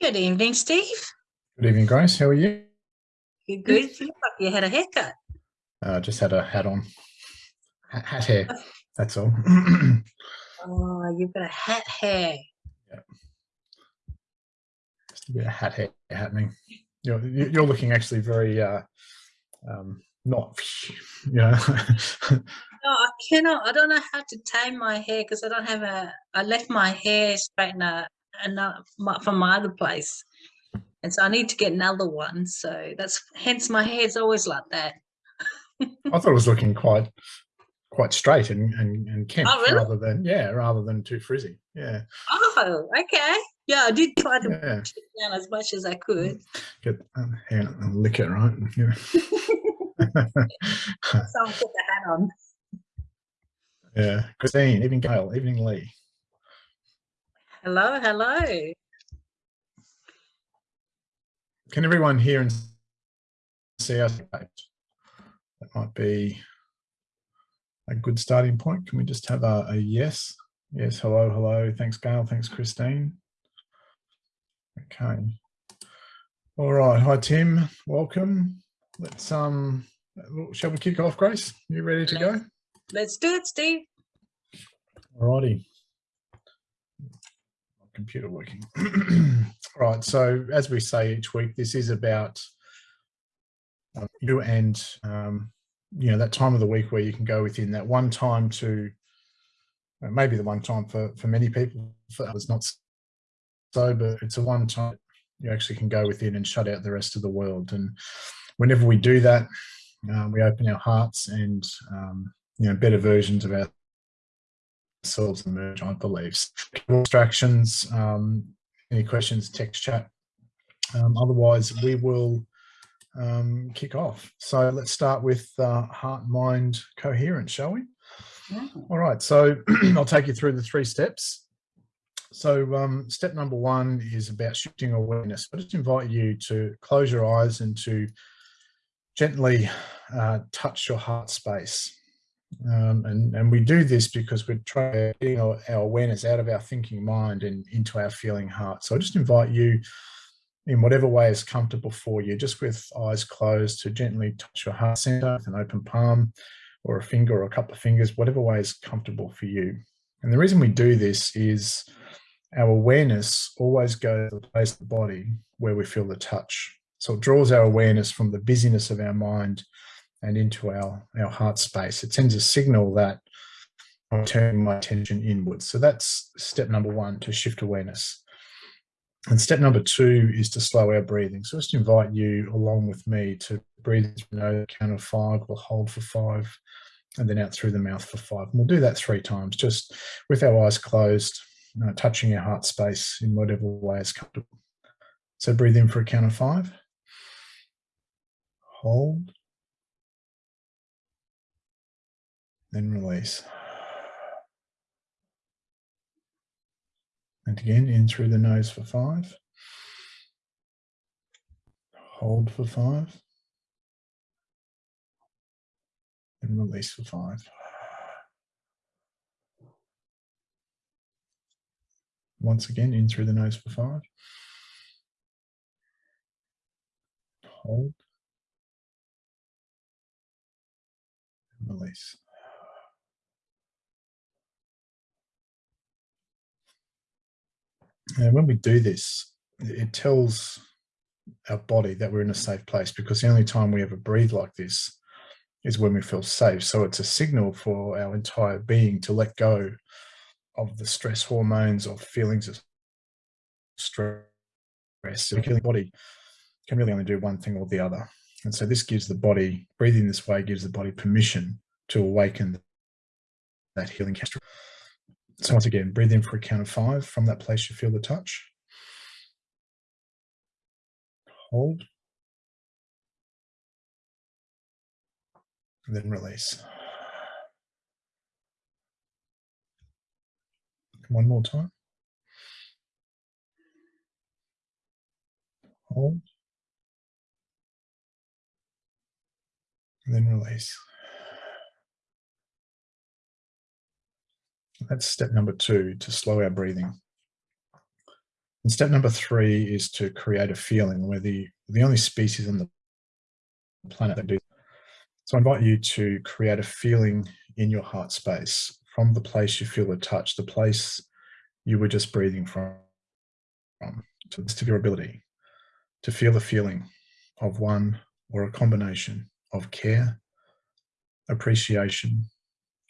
Good evening, Steve. Good evening, Grace. How are you? You good? You look like you had a haircut. Uh, just had a hat on. Hat, hat hair. That's all. Oh, you've got a hat hair. Yeah. just a bit of hat hair happening. You're, you're looking actually very uh, um, not, you know. No, I cannot. I don't know how to tame my hair because I don't have a. I left my hair straightener and from my other place, and so I need to get another one. So that's hence my hair's always like that. I thought it was looking quite quite straight and and, and kempt Oh, really? rather than yeah rather than too frizzy. Yeah, Oh, okay. Yeah, I did try to yeah. push it down as much as I could. Get um, hang on, I'll lick it right. Yeah. So I'll put the hat on. yeah. Christine, evening Gail, evening Lee. Hello, hello. Can everyone hear and see us? That might be a good starting point. Can we just have a, a yes? Yes, hello, hello. Thanks, Gail. Thanks, Christine. Okay. All right. Hi, Tim. Welcome. Let's um. Shall we kick off, Grace? You ready to go? Let's do it, Steve. All righty. Computer working. right. So as we say each week, this is about um, you and um, you know that time of the week where you can go within that one time to maybe the one time for for many people for others not so but it's a one time you actually can go within and shut out the rest of the world and whenever we do that uh, we open our hearts and um, you know better versions of ourselves emerge i believe distractions um, any questions text chat um, otherwise we will um, kick off. So let's start with uh, heart, mind, coherence, shall we? Yeah. All right, so I'll take you through the three steps. So um, step number one is about shifting awareness. I just invite you to close your eyes and to gently uh, touch your heart space. Um, and, and we do this because we're trying to get our, our awareness out of our thinking mind and into our feeling heart. So I just invite you in whatever way is comfortable for you, just with eyes closed to gently touch your heart center with an open palm or a finger or a couple of fingers, whatever way is comfortable for you. And the reason we do this is our awareness always goes to the place of the body where we feel the touch. So it draws our awareness from the busyness of our mind and into our, our heart space. It sends a signal that I'm turning my attention inwards. So that's step number one to shift awareness. And step number two is to slow our breathing. So just invite you along with me to breathe through the count of five. We'll hold for five and then out through the mouth for five. And we'll do that three times, just with our eyes closed, uh, touching our heart space in whatever way is comfortable. So breathe in for a count of five. Hold. Then release. And again, in through the nose for five. Hold for five. And release for five. Once again, in through the nose for five. Hold. And release. And when we do this, it tells our body that we're in a safe place because the only time we ever breathe like this is when we feel safe. So it's a signal for our entire being to let go of the stress hormones or feelings of stress. The body can really only do one thing or the other. And so this gives the body, breathing this way gives the body permission to awaken that healing chemistry. So once again, breathe in for a count of five. From that place, you feel the touch. Hold. And then release. One more time. Hold. And then release. That's step number two, to slow our breathing. And step number three is to create a feeling. We're the, the only species on the planet that do. So I invite you to create a feeling in your heart space from the place you feel the touch, the place you were just breathing from, to the best of your ability, to feel the feeling of one or a combination of care, appreciation,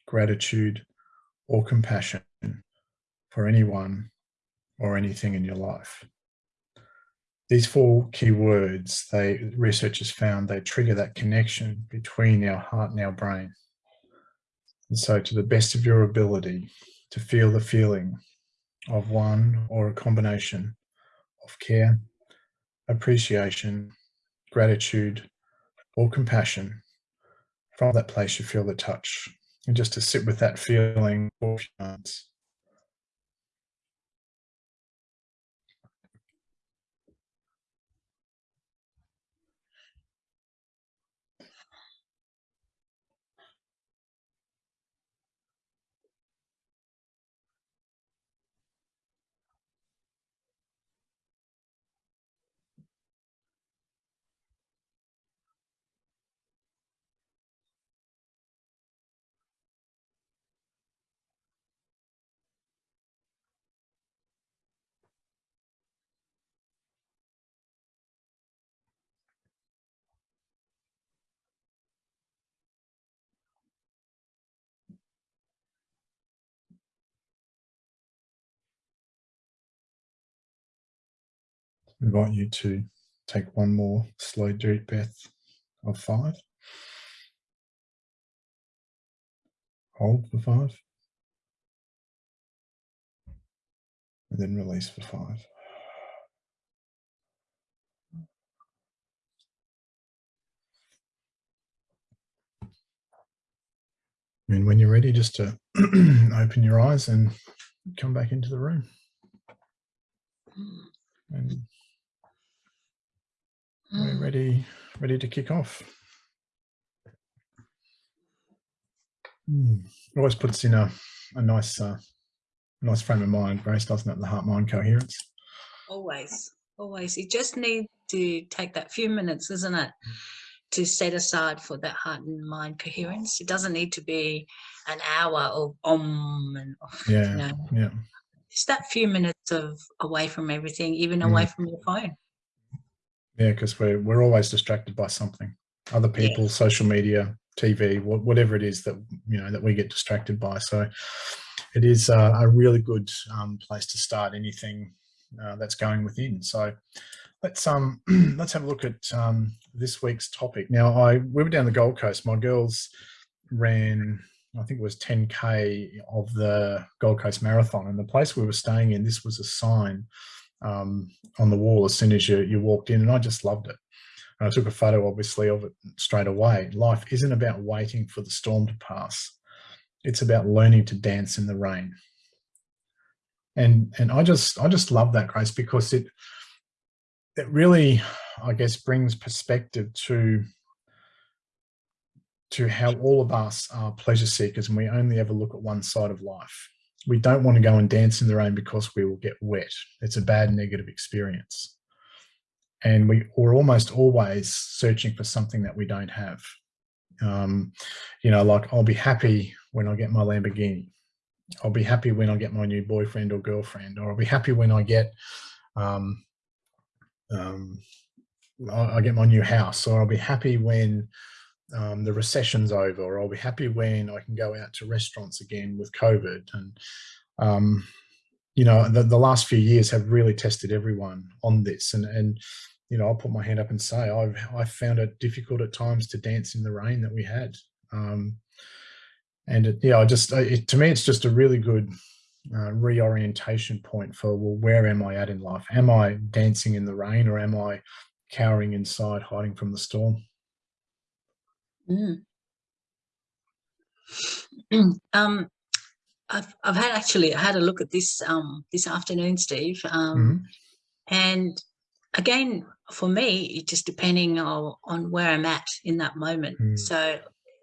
gratitude, or compassion for anyone or anything in your life. These four key words, they researchers found they trigger that connection between our heart and our brain. And so to the best of your ability to feel the feeling of one or a combination of care, appreciation, gratitude, or compassion from that place you feel the touch and just to sit with that feeling for a few moments. Invite you to take one more slow deep breath of five. Hold for five. And then release for five. And when you're ready, just to open your eyes and come back into the room. And we're Mm. ready, ready to kick off. Mm. Always puts in a, a nice, uh, nice frame of mind, Grace, doesn't it? The heart-mind coherence. Always, always. You just need to take that few minutes, isn't it, to set aside for that heart and mind coherence. It doesn't need to be an hour of om and Yeah, you know, yeah, just that few minutes of away from everything, even away from your phone. Yeah. Because we're we're always distracted by something, other Yeah. people, social media, TV, wha- whatever it is that you know that we get distracted by. So it is uh, a really good um, place to start anything uh, that's going within. So let's um let's have a look at um, this week's topic. Now, I we were down the Gold Coast. My girls ran, I think it was 10k of the Gold Coast Marathon, and the place we were staying in, this was a sign um, on the wall as soon as you you walked in, and I just loved it. And I took a photo, obviously, of it straight away. Life isn't about waiting for the storm to pass. It's about learning to dance in the rain. And and I just I just love that, Grace, because it it really, I guess, brings perspective to to how all of us are pleasure seekers and we only ever look at one side of life. We don't want to go and dance in the rain because we will get wet. It's a bad negative experience. And we, we're almost always searching for something that we don't have. Um, you know, like I'll be happy when I get my Lamborghini. I'll be happy when I get my new boyfriend or girlfriend, or I'll be happy when I get um, um, I get my new house, or I'll be happy when um, the recession's over, or I'll be happy when I can go out to restaurants again with COVID. And um, you know, the, the last few years have really tested everyone on this. And and you know, I'll put my hand up and say I've I found it difficult at times to dance in the rain that we had. Um, and it, yeah, I just it, to me, it's just a really good uh, reorientation point for well, where am I at in life? Am I dancing in the rain, or am I cowering inside, hiding from the storm? Mm. um, I've I've had actually I had a look at this um this afternoon, Steve. Um, Mhm. and again, for me, it just depending on on where I'm at in that moment. Mm. So,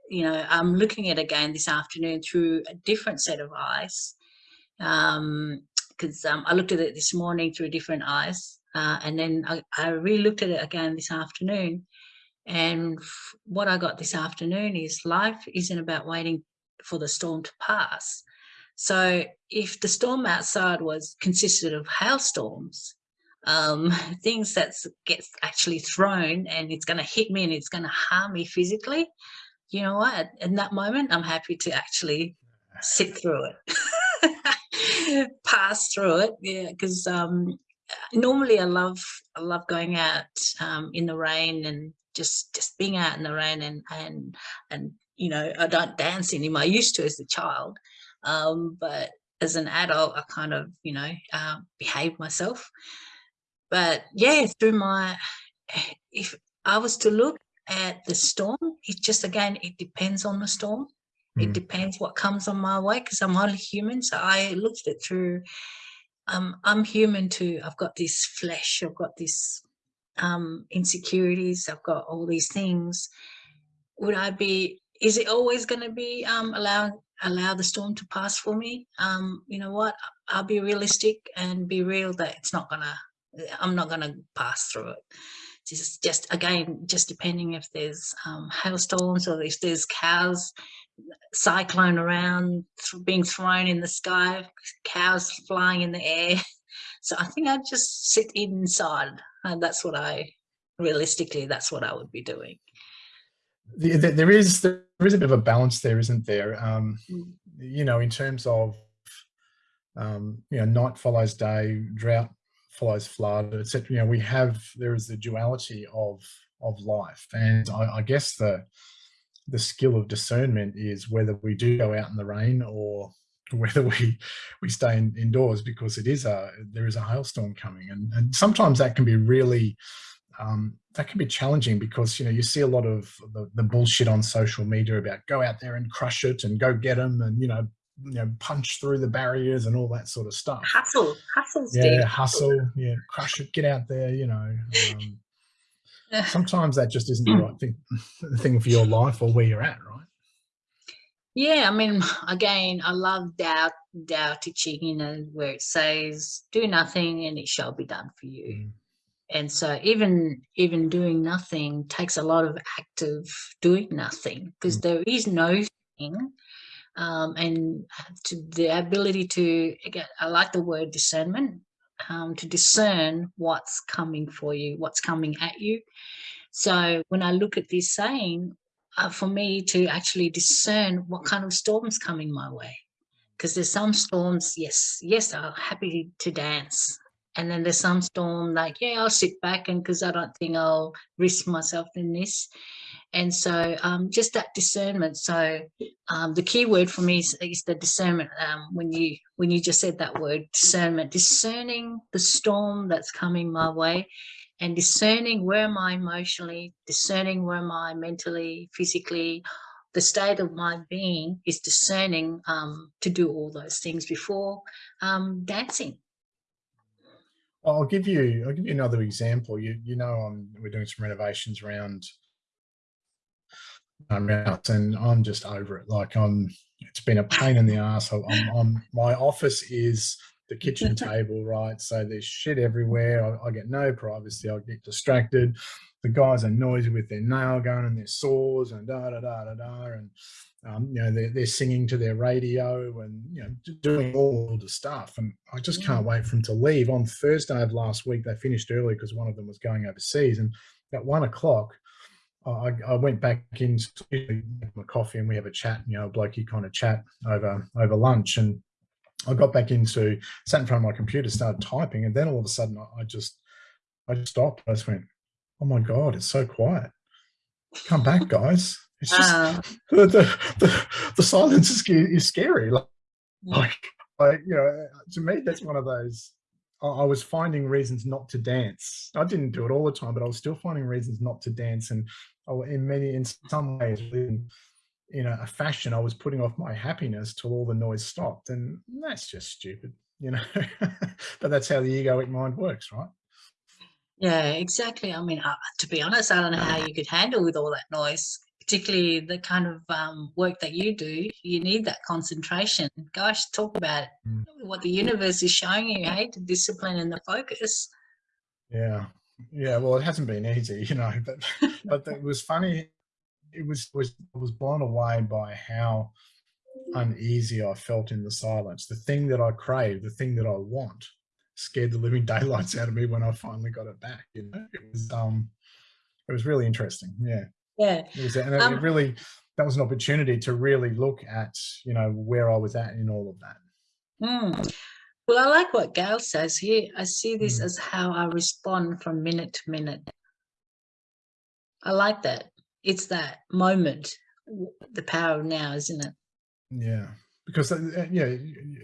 you know, I'm looking at again this afternoon through a different set of eyes. Um, because um, I looked at it this morning through different eyes, uh, and then I, I re-looked at it again this afternoon. And what I got this afternoon is life isn't about waiting for the storm to pass. So if the storm outside was consisted of hailstorms, um, things that gets actually thrown and it's going to hit me and it's going to harm me physically, you know what? In that moment, I'm happy to actually sit through it, pass through it. Yeah, because um, normally I love I love going out um, in the rain and just just being out in the rain and and and you know I don't dance anymore. I used to as a child, um, but as an adult, I kind of you know uh, behave myself. But yeah, through my if I was to look at the storm, it just again it depends on the storm. It mm. depends what comes on my way because I'm only human. So I looked at it through um, I'm human too. I've got this flesh, I've got this um, insecurities, I've got all these things. Would I be, is it always going to be um, allow, allow the storm to pass for me? Um, you know what, I'll be realistic and be real that it's not going to, I'm not going to pass through it. Just, just again, just depending if there's um, hailstorms or if there's cows cyclone around, being thrown in the sky, cows flying in the air. So I think I'd just sit inside. And that's what I, realistically, that's what I would be doing. There is there is a bit of a balance there, isn't there? Um, mm. you know, in terms of um, you know, night follows day, drought follows flood, etc. You know, we have there is the duality of of life, and I, I guess the the skill of discernment is whether we do go out in the rain or whether we we stay in, indoors because it is a there is a hailstorm coming and and sometimes that can be really um, that can be challenging because you know you see a lot of the, the bullshit on social media about go out there and crush it and go get them and you know you know punch through the barriers and all that sort of stuff hustle hustle yeah Steve. hustle yeah crush it get out there you know um, sometimes that just isn't the right thing, thing for your life or where you're at, right? Yeah, I mean, again, I love Tao, Tao Te Ching, you know, where it says, do nothing and it shall be done for you. Mm. And so even even doing nothing takes a lot of active doing nothing because mm. there is no thing. Um, and to the ability to, again, I like the word discernment, um, to discern what's coming for you, what's coming at you. So when I look at this saying, uh, for me to actually discern what kind of storm's coming my way. Because there's some storms, yes, yes, I'm happy to dance. And then there's some storm like, yeah, I'll sit back and because I don't think I'll risk myself in this. And so um, just that discernment. So um, the key word for me is, is the discernment. Um, when you when you just said that word, discernment, discerning the storm that's coming my way and discerning where am I emotionally, discerning where am I mentally, physically, the state of my being is discerning um, to do all those things before um, dancing. I'll give you I'll give you another example. You you know I'm, we're doing some renovations around around and I'm just over it. Like I'm it's been a pain in the ass. I'm, I'm my office is the kitchen table, right? So there's shit everywhere. I, I, get no privacy. I get distracted. The guys are noisy with their nail gun and their saws and da da da da da. And um, you know they're, they're singing to their radio and you know doing all the stuff. And I just can't wait for them to leave. On Thursday of last week, they finished early because one of them was going overseas. And at one o'clock, I, I, went back in into my coffee and we have a chat, you know, a blokey kind of chat over over lunch. And I got back into, sat in front of my computer, started typing, and then all of a sudden I, I just, I just stopped. I just went, oh my God, it's so quiet. Come back, guys. It's just, uh, the, the, the, the, silence is, is scary. Like, like, like, you know, to me, that's one of those, I was finding reasons not to dance. I didn't do it all the time, but I was still finding reasons not to dance. And in many, in some ways, in, a fashion, I was putting off my happiness till all the noise stopped. And that's just stupid, you know, but that's how the egoic mind works, right? Yeah, exactly. I mean, uh, to be honest, I don't know how you could handle with all that noise particularly the kind of um, work that you do, you need that concentration. Gosh, talk about Mm. what the universe is showing you, hey, the discipline and the focus. Yeah, yeah. Well, it hasn't been easy, you know, but but it was funny. It was was I was blown away by how uneasy I felt in the silence. The thing that I crave, the thing that I want, scared the living daylights out of me when I finally got it back. You know, it was um, it was really interesting. Yeah, Yeah. it was, and it, Um, it really that was an opportunity to really look at you know where I was at in all of that. Mm. Well, I like what Gail says here. I see this Mm. as how I respond from minute to minute. I like that. It's that moment, the power of now, isn't it? Yeah, because uh, uh, yeah,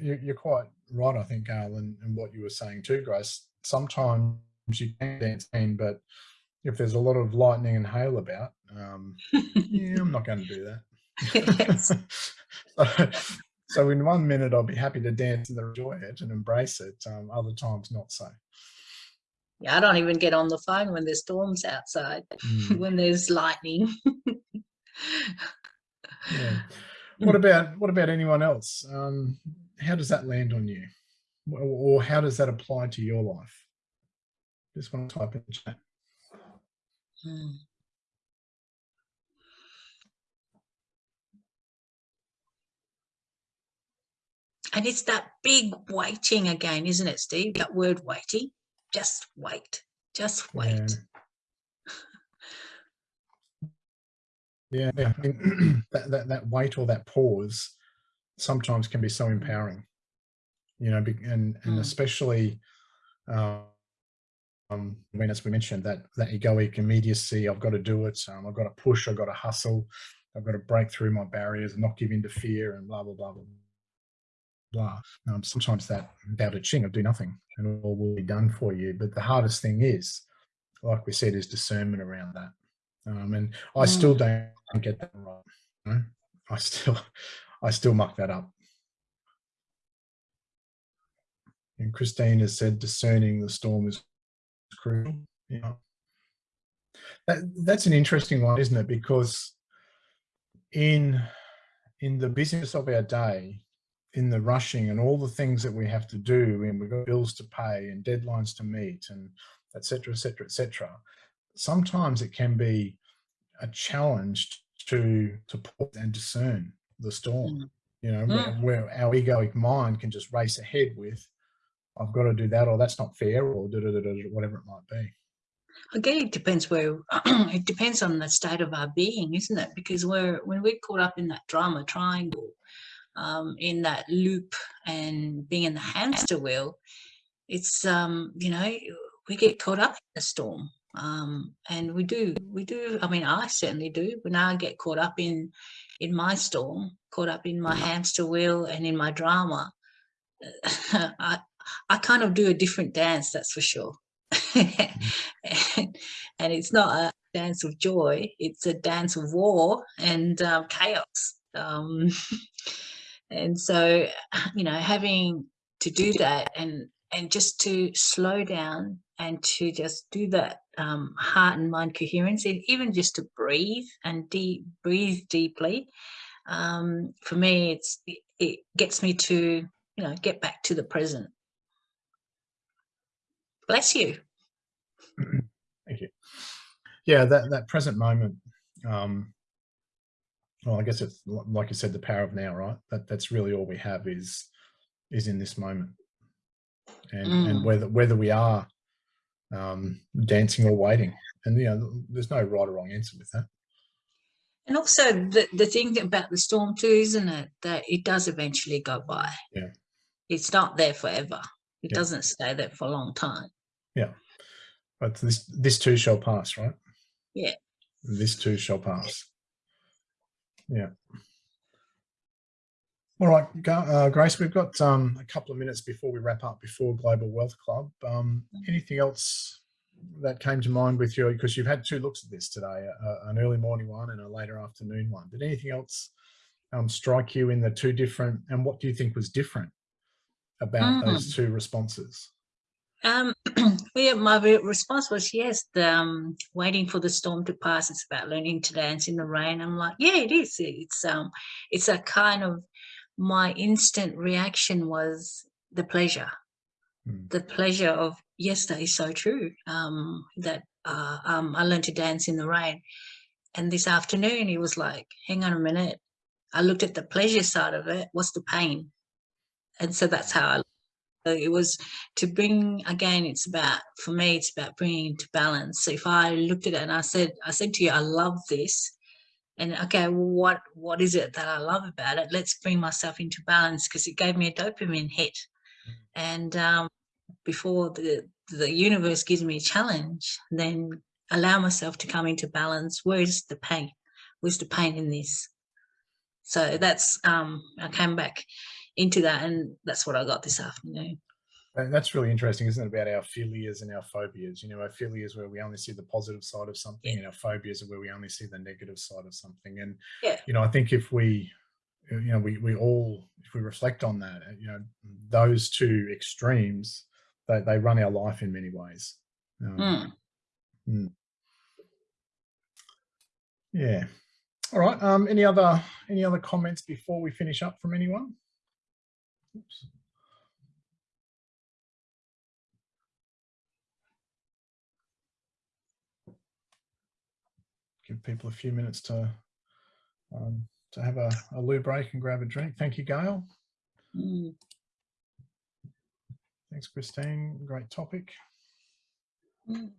you're quite right. I think, Gail, and, and what you were saying too, Grace. Sometimes you can dance in, but if there's a lot of lightning and hail about, um, yeah, I'm not going to do that. so, so in one minute, I'll be happy to dance and enjoy it and embrace it. Um, other times, not so. Yeah, I don't even get on the phone when there's storms outside, Mm, when there's lightning. yeah. What about what about anyone else? Um, how does that land on you, or, or how does that apply to your life? Just want to type in the chat. Mm. And it's that big waiting again, isn't it, Steve? That word waiting. Just wait. Just wait. Yeah, yeah. I mean, that, that that wait or that pause sometimes can be so empowering, you know, and and Mm. especially, um, um, I mean, as we mentioned, that that egoic immediacy. I've got to do it. Um, I've got to push. I've got to hustle. I've got to break through my barriers and not give in to fear and blah blah blah blah blah. Um, sometimes that Tao Te Ching of do nothing and all will be done for you. But the hardest thing is, like we said, is discernment around that. Um, and I still don't get that right. you know. I still, I still muck that up. And Christine has said discerning the storm is crucial. Yeah, that, that's an interesting one, isn't it? Because in in the business of our day, in the rushing and all the things that we have to do, and we've got bills to pay and deadlines to meet, and et cetera, et cetera, et cetera. Sometimes it can be a challenge to to pause and discern the storm. Mm. You know, where, Mm. where our egoic mind can just race ahead with, "I've got to do that," or "That's not fair," or da, da, da, da, whatever it might be. Again, it depends where it depends on the state of our being, isn't it? Because we're when we're caught up in that drama triangle, um, in that loop and being in the hamster wheel, it's um, you know, we get caught up in the storm. Um, and we do, we do, I mean, I certainly do. When I get caught up in in my storm, caught up in my hamster wheel and in my drama, I I kind of do a different dance, that's for sure. and, and it's not a dance of joy; it's a dance of war and uh, chaos. Um, and so, you know, having to do that and and just to slow down and to just do that um, heart and mind coherence, and even just to breathe and deep breathe deeply. Um, for me, it's it, it gets me to you know get back to the present. Bless you. Thank you. Yeah, that that present moment. Um, well, I guess it's like you said, the power of now, right? That that's really all we have is is in this moment, and and Mm. whether whether we are um, dancing or waiting, and you know, there's no right or wrong answer with that. And also the, the thing about the storm too, isn't it, that it does eventually go by. Yeah. It's not there forever. It Yeah. doesn't stay there for a long time. Yeah, but this this too shall pass, right? Yeah. This too shall pass. Yeah. All right, uh, Grace, we've got um, a couple of minutes before we wrap up before Global Wealth Club. Um, anything else that came to mind with you? Because you've had two looks at this today, uh, an early morning one and a later afternoon one. Did anything else um, strike you in the two different, and what do you think was different about those two responses? Um, yeah, my response was yes. The, um, waiting for the storm to pass. It's about learning to dance in the rain. I'm like, yeah, it is. It's um, it's a kind of my instant reaction was the pleasure, Mm. the pleasure of yes, that is so true. Um, that uh, um, I learned to dance in the rain, and this afternoon he was like, hang on a minute. I looked at the pleasure side of it. What's the pain? And so that's how I so it was to bring again it's about for me it's about bringing to balance. So if i looked at it and i said i said to you i love this. And okay well, what what is it that i love about it? Let's bring myself into balance because it gave me a dopamine hit. And um, before the the universe gives me a challenge then allow myself to come into balance. Where's the pain? Where's the pain in this? So that's um i came back into that and that's what i got this afternoon And that's really interesting, isn't it? About our philias and our phobias. You know, our philias where we only see the positive side of something, and our phobias are where we only see the negative side of something. And Yeah. you know, I think if we, you know, we we all if we reflect on that, you know, those two extremes, they they run our life in many ways. Um, Mm. Yeah. All right. Um, any other any other comments before we finish up from anyone? Oops. Give people a few minutes to um, to have a, a loo break and grab a drink. Thank you, Gail. Mm. Thanks, Christine. Great topic. Mm.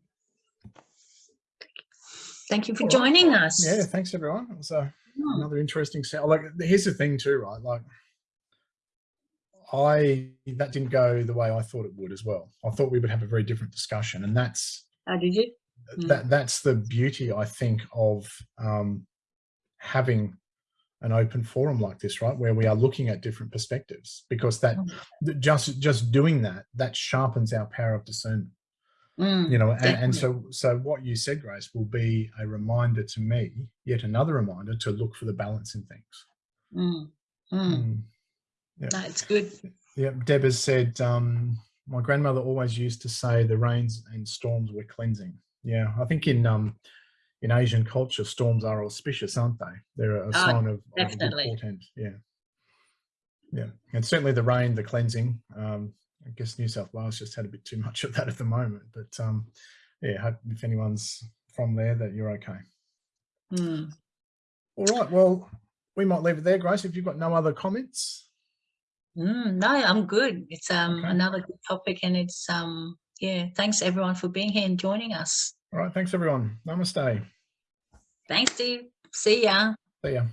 Thank you for All right. joining us. Yeah, thanks everyone. It was a Mm. another interesting sound. Like, here's the thing too, right? Like, I that didn't go the way I thought it would as well. I thought we would have a very different discussion, and that's How did you? Mm. that that's the beauty, I think, of um, having an open forum like this, right, where we are looking at different perspectives, because that Mm. just just doing that that sharpens our power of discernment Mm. you know and, and so so what you said grace will be a reminder to me yet another reminder to look for the balance in things Mm. Mm. Mm. Yeah. No, it's good. yeah deb has said um my grandmother always used to say the rains and storms were cleansing. Yeah i think in um in asian culture storms are auspicious aren't they? They're a Ah, sign of, good portent yeah. Yeah and certainly the rain the cleansing um i guess new south wales just had a bit too much of that at the moment but um yeah hope if anyone's from there that you're okay. Mm. all right well we might leave it there grace if you've got no other comments Mm. No, I'm good. It's um Okay. another good topic, and it's um yeah. Thanks everyone for being here and joining us. all right thanks everyone namaste Thanks, Steve. See ya. see ya